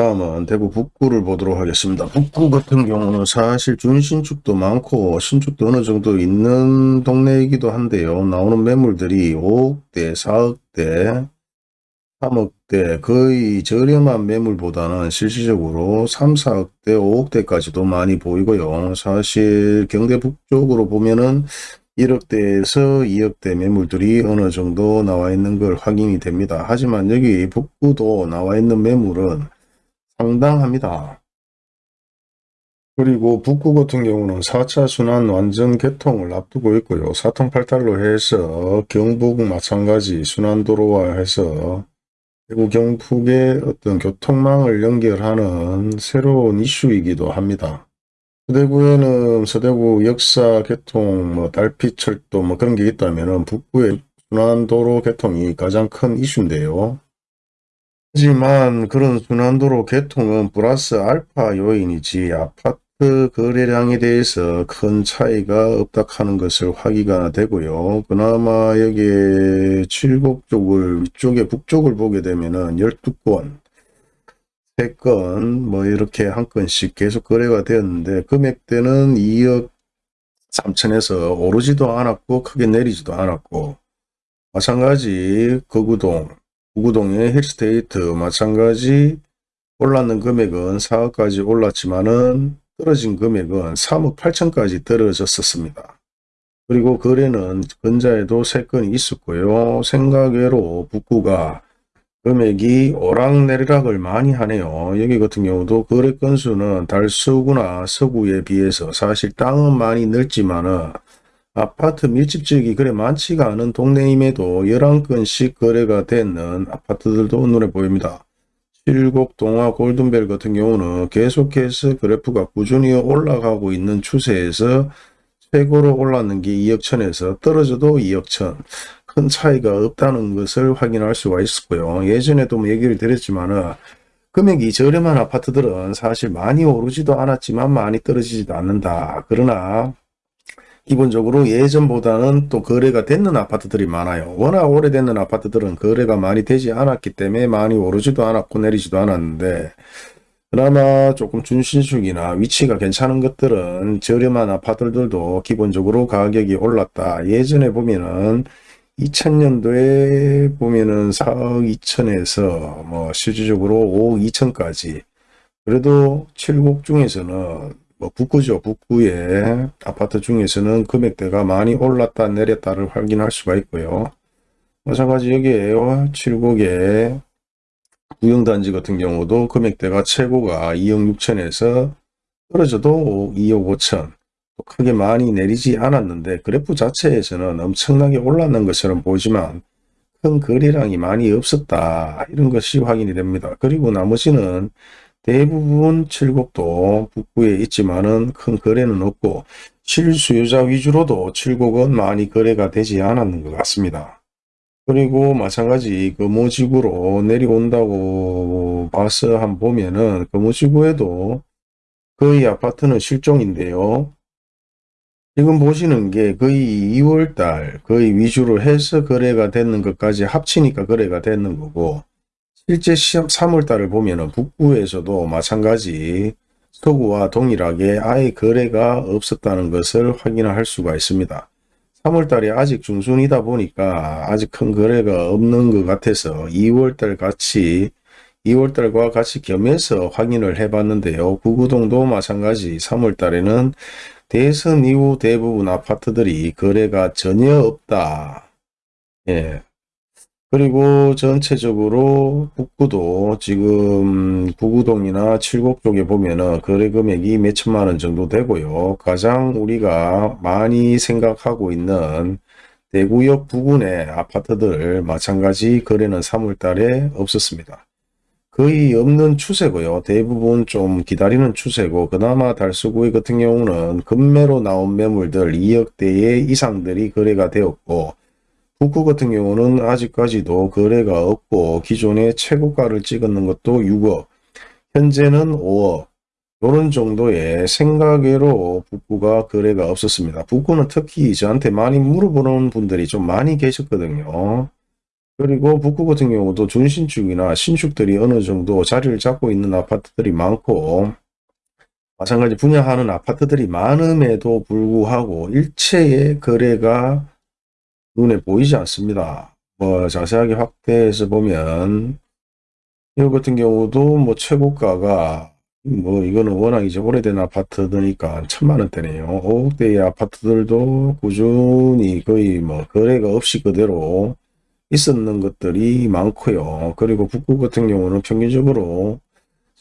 다음은 대구 북구를 보도록 하겠습니다. 북구 같은 경우는 사실 준신축도 많고 신축도 어느 정도 있는 동네이기도 한데요. 나오는 매물들이 5억대, 4억대, 3억대 거의 저렴한 매물보다는 실질적으로 3, 4억대, 5억대까지도 많이 보이고요. 사실 경대 북쪽으로 보면은 1억대에서 2억대 매물들이 어느 정도 나와 있는 걸 확인이 됩니다. 하지만 여기 북구도 나와 있는 매물은 상당합니다. 그리고 북구 같은 경우는 4차 순환 완전 개통을 앞두고 있고요. 사통팔달로 해서 경북 마찬가지 순환도로와 해서 대구 경북의 어떤 교통망을 연결하는 새로운 이슈이기도 합니다. 서대구에는 서대구 역사 개통, 뭐 달빛 철도 뭐 그런 게 있다면 북구의 순환도로 개통이 가장 큰 이슈인데요. 하지만 그런 순환도로 개통은 플러스 알파 요인이지 아파트 거래량에 대해서 큰 차이가 없다 하는 것을 확인가 되고요. 그나마 여기 칠곡 쪽을 위쪽에 북쪽을 보게 되면은 12건 3건 뭐 이렇게 한 건씩 계속 거래가 되었는데 금액대는 2억 3천에서 오르지도 않았고 크게 내리지도 않았고 마찬가지 거구동 구구동의 힐스테이트 마찬가지 올랐는 금액은 4억까지 올랐지만은 떨어진 금액은 3억 8천까지 떨어졌었습니다. 그리고 거래는 근자에도 3건이 있었고요. 생각외로 북구가 금액이 오락내리락을 많이 하네요. 여기 같은 경우도 거래 건수는 달서구나 서구에 비해서 사실 땅은 많이 넓지만은 아파트 밀집지역이 그래 많지가 않은 동네임에도 11건씩 거래가 되는 아파트들도 눈에 보입니다. 칠곡 동화 골든벨 같은 경우는 계속해서 그래프가 꾸준히 올라가고 있는 추세에서 최고로 올랐는 게 2억 천에서 떨어져도 2억 천. 큰 차이가 없다는 것을 확인할 수가 있었고요. 예전에도 뭐 얘기를 드렸지만 금액이 저렴한 아파트들은 사실 많이 오르지도 않았지만 많이 떨어지지도 않는다. 그러나 기본적으로 예전보다는 또 거래가 됐는 아파트들이 많아요. 워낙 오래됐는 아파트들은 거래가 많이 되지 않았기 때문에 많이 오르지도 않았고 내리지도 않았는데 그나마 조금 준신축이나 위치가 괜찮은 것들은 저렴한 아파트들도 기본적으로 가격이 올랐다. 예전에 보면은 2000년도에 보면은 4억 2천에서 뭐 실질적으로 5억 2천까지 그래도 7곡 중에서는 뭐 북구죠. 북구의 아파트 중에서는 금액대가 많이 올랐다 내렸다를 확인할 수가 있고요. 마찬가지 여기에요. 7곡의 구형단지 같은 경우도 금액대가 최고가 2억 6천에서 떨어져도 2억 5천 크게 많이 내리지 않았는데 그래프 자체에서는 엄청나게 올랐는 것처럼 보이지만 큰 거래량이 많이 없었다 이런 것이 확인이 됩니다. 그리고 나머지는 대부분 칠곡도 북부에 있지만은 큰 거래는 없고 실수요자 위주로도 칠곡은 많이 거래가 되지 않았는 것 같습니다. 그리고 마찬가지 금호지구로 내려온다고 봐서 한 보면은 금호지구에도 거의 아파트는 실종인데요. 지금 보시는 게 거의 2월달 거의 위주로 해서 거래가 되는 것까지 합치니까 거래가 되는 거고 실제 시험 3월달을 보면 북부에서도 마찬가지 서구와 동일하게 아예 거래가 없었다는 것을 확인할 수가 있습니다. 3월달이 아직 중순이다 보니까 아직 큰 거래가 없는 것 같아서 2월달 같이 2월달과 같이 겸해서 확인을 해봤는데요. 구구동도 마찬가지 3월달에는 대선 이후 대부분 아파트들이 거래가 전혀 없다. 예, 그리고 전체적으로 북구도 지금 구구동이나 칠곡 쪽에 보면은 거래 금액이 몇 천만 원 정도 되고요. 가장 우리가 많이 생각하고 있는 대구역 부근의 아파트들 마찬가지 거래는 3월 달에 없었습니다. 거의 없는 추세고요. 대부분 좀 기다리는 추세고 그나마 달서구의 같은 경우는 금매로 나온 매물들 2억대의 이상들이 거래가 되었고 북구 같은 경우는 아직까지도 거래가 없고 기존의 최고가를 찍었는 것도 6억 현재는 5억 이런 정도의 생각외로 북구가 거래가 없었습니다. 북구는 특히 저한테 많이 물어보는 분들이 좀 많이 계셨거든요. 그리고 북구 같은 경우도 준신축이나 신축들이 어느 정도 자리를 잡고 있는 아파트들이 많고 마찬가지 분양하는 아파트들이 많음에도 불구하고 일체의 거래가 눈에 보이지 않습니다. 뭐 자세하게 확대해서 보면 이거 같은 경우도 뭐 최고가가 뭐 이거는 워낙 이제 오래된 아파트들니까 천만 원대네요. 5억대의 아파트들도 꾸준히 거의 뭐 거래가 없이 그대로 있었는 것들이 많고요. 그리고 북구 같은 경우는 평균적으로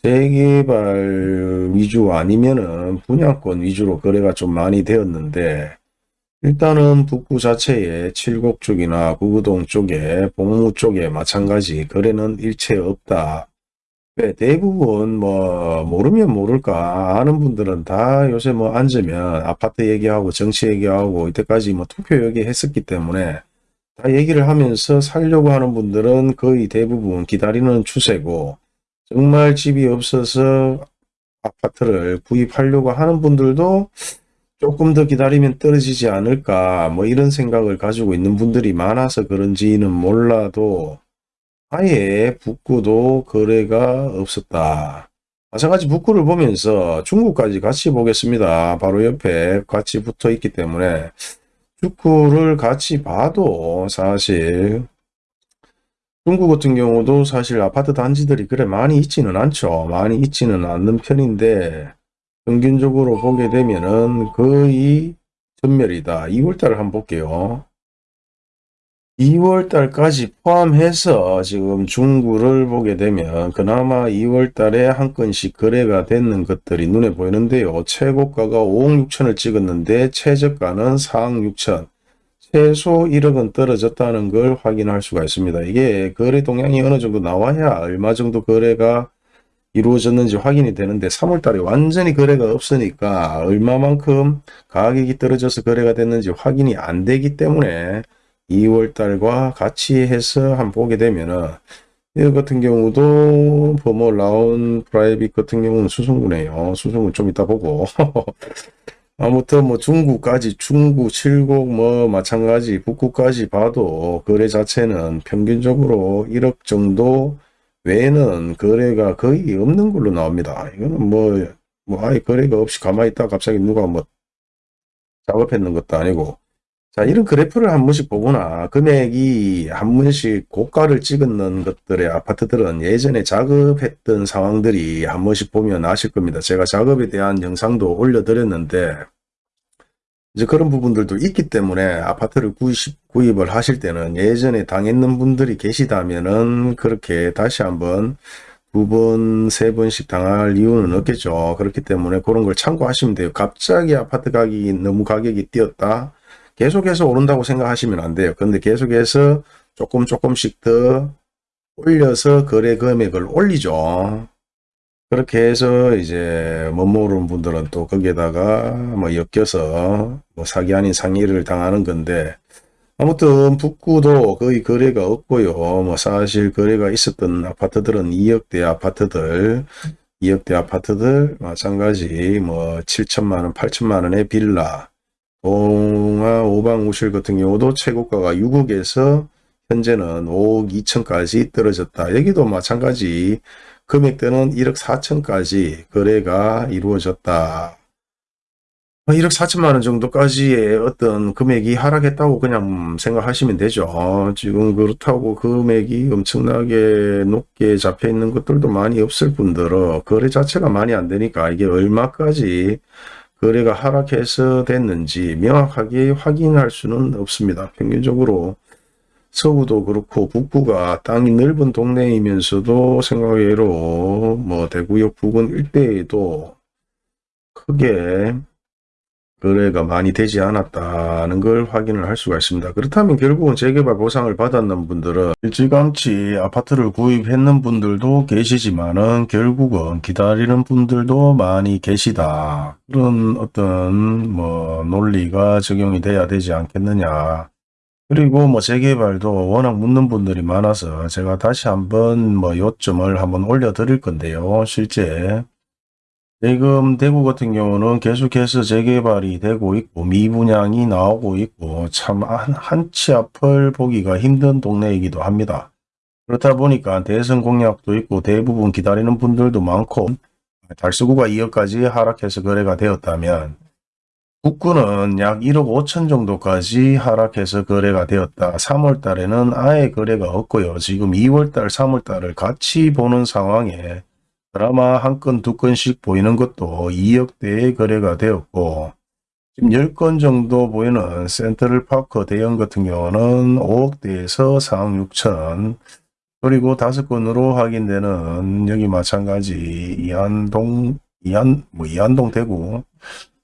재개발 위주 아니면은 분양권 위주로 거래가 좀 많이 되었는데 일단은 북구 자체에 칠곡 쪽이나 구구동 쪽에 봉무 쪽에 마찬가지 거래는 일체 없다. 네, 대부분 뭐 모르면 모를까 아는 분들은 다 요새 뭐 앉으면 아파트 얘기하고 정치 얘기하고 이때까지 뭐 투표 얘기했었기 때문에 다 얘기를 하면서 살려고 하는 분들은 거의 대부분 기다리는 추세고 정말 집이 없어서 아파트를 구입하려고 하는 분들도 조금 더 기다리면 떨어지지 않을까 뭐 이런 생각을 가지고 있는 분들이 많아서 그런지는 몰라도 아예 북구도 거래가 없었다. 마찬가지 북구를 보면서 중국까지 같이 보겠습니다. 바로 옆에 같이 붙어 있기 때문에 축구를 같이 봐도 사실 중국 같은 경우도 사실 아파트 단지들이 그래 많이 있지는 않죠. 많이 있지는 않는 편인데 평균적으로 보게 되면은 거의 전멸이다. 2월달을 한번 볼게요. 2월달까지 포함해서 지금 중구를 보게 되면 그나마 2월달에 한 건씩 거래가 됐는 것들이 눈에 보이는데요. 최고가가 5억 6천을 찍었는데 최저가는 4억 6천 최소 1억은 떨어졌다는 걸 확인할 수가 있습니다. 이게 거래 동향이 어느 정도 나와야 얼마 정도 거래가 이루어졌는지 확인이 되는데 3월달에 완전히 거래가 없으니까 얼마만큼 가격이 떨어져서 거래가 됐는지 확인이 안 되기 때문에 2월달과 같이 해서 한번 보게 되면은 이 같은 경우도 범어 라온 프라이빗 같은 경우는 수성구네요. 수성구 좀 이따 보고 아무튼 뭐 중구까지 중구 칠곡 뭐 마찬가지 북구까지 봐도 거래 자체는 평균적으로 1억 정도 외에는 거래가 거의 없는 걸로 나옵니다. 이거는 뭐, 뭐 아예 거래가 없이 가만히 있다 갑자기 누가 뭐 작업했는 것도 아니고 자 이런 그래프를 한 번씩 보거나 금액이 한 번씩 고가를 찍는 것들의 아파트들은 예전에 작업했던 상황들이 한 번씩 보면 아실 겁니다. 제가 작업에 대한 영상도 올려드렸는데 이제 그런 부분들도 있기 때문에 아파트를 구입, 구입을 하실 때는 예전에 당했는 분들이 계시다면은 그렇게 다시 한번 두 번, 세 번씩 당할 이유는 없겠죠. 그렇기 때문에 그런 걸 참고하시면 돼요. 갑자기 아파트 가격이 너무 가격이 뛰었다. 계속해서 오른다고 생각하시면 안 돼요. 근데 계속해서 조금 조금씩 더 올려서 거래 금액을 올리죠. 그렇게 해서 이제 못 모르는 분들은 또 거기에다가 뭐 엮여서 뭐 사기 아닌 상의를 당하는 건데 아무튼 북구도 거의 거래가 없고요. 뭐 사실 거래가 있었던 아파트들은 2억대 아파트들 2억대 아파트들 마찬가지 뭐 7천만 원, 8천만 원의 빌라 동아 오방우실 같은 경우도 최고가가 6억에서 현재는 5억 2천까지 떨어졌다. 여기도 마찬가지 금액대는 1억 4천까지 거래가 이루어졌다. 1억 4천만 원 정도까지의 어떤 금액이 하락했다고 그냥 생각하시면 되죠. 지금 그렇다고 금액이 엄청나게 높게 잡혀 있는 것들도 많이 없을 뿐더러 거래 자체가 많이 안 되니까 이게 얼마까지 거래가 하락해서 됐는지 명확하게 확인할 수는 없습니다. 평균적으로 서구도 그렇고 북구가 땅이 넓은 동네이면서도 생각외로 뭐 대구역 부근 일대에도 크게 거래가 많이 되지 않았다는 걸 확인을 할 수가 있습니다. 그렇다면 결국은 재개발 보상을 받았는 분들은 일찌감치 아파트를 구입했는 분들도 계시지만은 결국은 기다리는 분들도 많이 계시다. 그런 어떤 뭐 논리가 적용이 돼야 되지 않겠느냐. 그리고 뭐 재개발도 워낙 묻는 분들이 많아서 제가 다시 한번 뭐 요점을 한번 올려 드릴 건데요. 실제 지금 대구 같은 경우는 계속해서 재개발이 되고 있고 미분양이 나오고 있고 참 한, 한치 앞을 보기가 힘든 동네이기도 합니다. 그렇다 보니까 대선 공약도 있고 대부분 기다리는 분들도 많고 달서구가 2억까지 하락해서 거래가 되었다면 북구는 약 1억 5천 정도까지 하락해서 거래가 되었다. 3월 달에는 아예 거래가 없고요. 지금 2월 달, 3월 달을 같이 보는 상황에 드라마 한 건, 두 건씩 보이는 것도 2억대의 거래가 되었고 지금 10건 정도 보이는 센트럴파크 대형 같은 경우는 5억대에서 4억 6천 그리고 다섯 건으로 확인되는 여기 마찬가지 이한동, 이한, 뭐 이한동 대구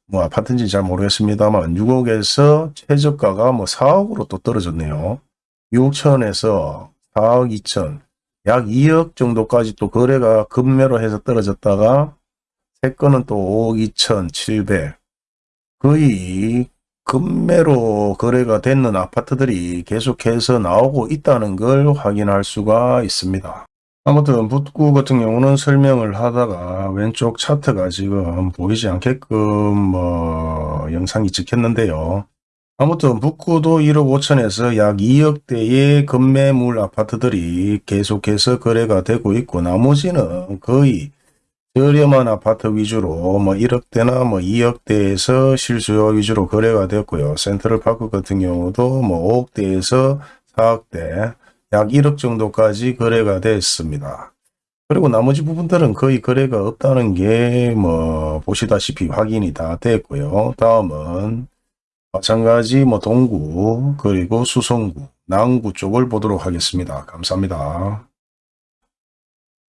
뭐 아파트인지 잘 모르겠습니다만 6억에서 최저가가 뭐 4억으로 또 떨어졌네요. 6천에서 4억 2천 약 2억 정도까지 또 거래가 급매로 해서 떨어졌다가 세 건은 또 5억 2천 7백 거의 급매로 거래가 됐는 아파트들이 계속해서 나오고 있다는 걸 확인할 수가 있습니다. 아무튼 북구 같은 경우는 설명을 하다가 왼쪽 차트가 지금 보이지 않게끔 뭐 영상이 찍혔는데요. 아무튼 북구도 1억 5천에서 약 2억대의 급매물 아파트들이 계속해서 거래가 되고 있고 나머지는 거의 저렴한 아파트 위주로 뭐 1억대나 뭐 2억대에서 실수요 위주로 거래가 됐고요. 센트럴파크 같은 경우도 뭐 5억대에서 4억대 약 1억 정도까지 거래가 됐습니다. 그리고 나머지 부분들은 거의 거래가 없다는 게 뭐 보시다시피 확인이 다 됐고요. 다음은 마찬가지 뭐 동구 그리고 수성구, 남구 쪽을 보도록 하겠습니다. 감사합니다.